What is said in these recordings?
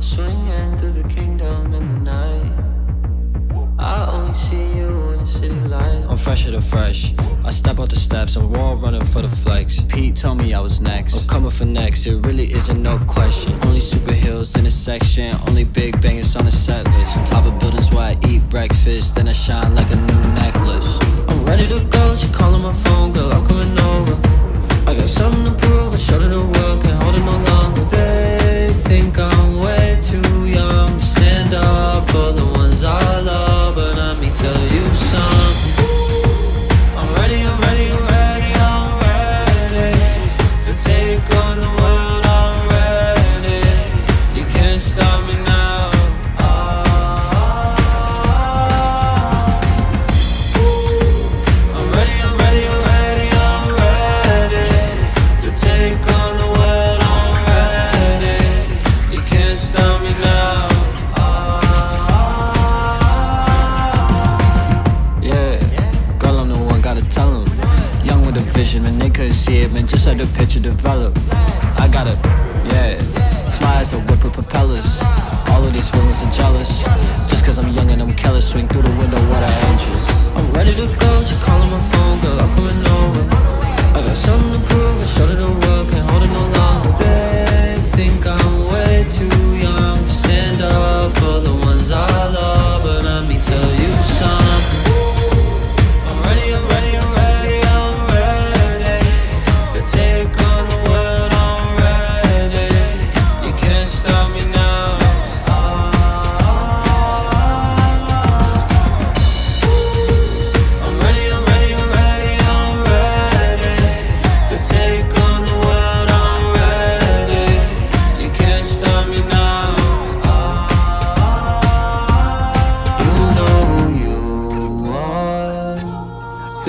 Swinging through the kingdom in the night. I only see you in the city light. I'm fresher than fresh. I step out the steps, I'm raw running for the flex. Pete told me I was next. I'm coming for next, it really isn't no question. Only super heels in the section, only big bangers on the set list. On top of buildings where I eat breakfast, then I shine like a new necklace. I'm ready to go, she calling my phone, You And they couldn't see it, man. Just let the picture develop. I got it, yeah, fly as a whip with propellers. All of these feelings are jealous. Just cause I'm young and I'm careless, swing through the window what I angels.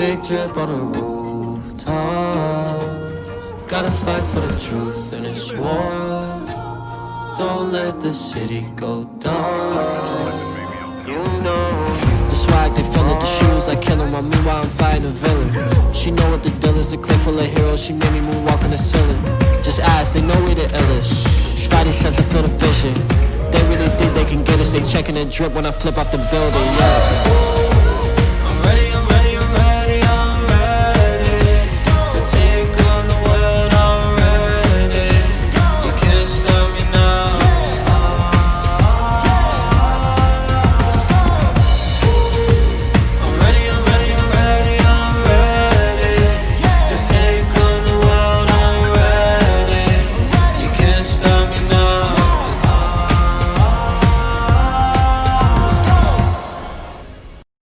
Big drip on a rooftop. Gotta fight for the truth in this war. Don't let the city go dark. You know The swag, they feel it, the shoes, I kill 'em. While meanwhile, I'm fighting a villain. She know what the deal is, a clip full of heroes. She made me moonwalk on the ceiling. Just ask, they know we the illest. Spidey sense, I feel the vision. They really think they can get us. They checking the drip when I flip off the building, yeah.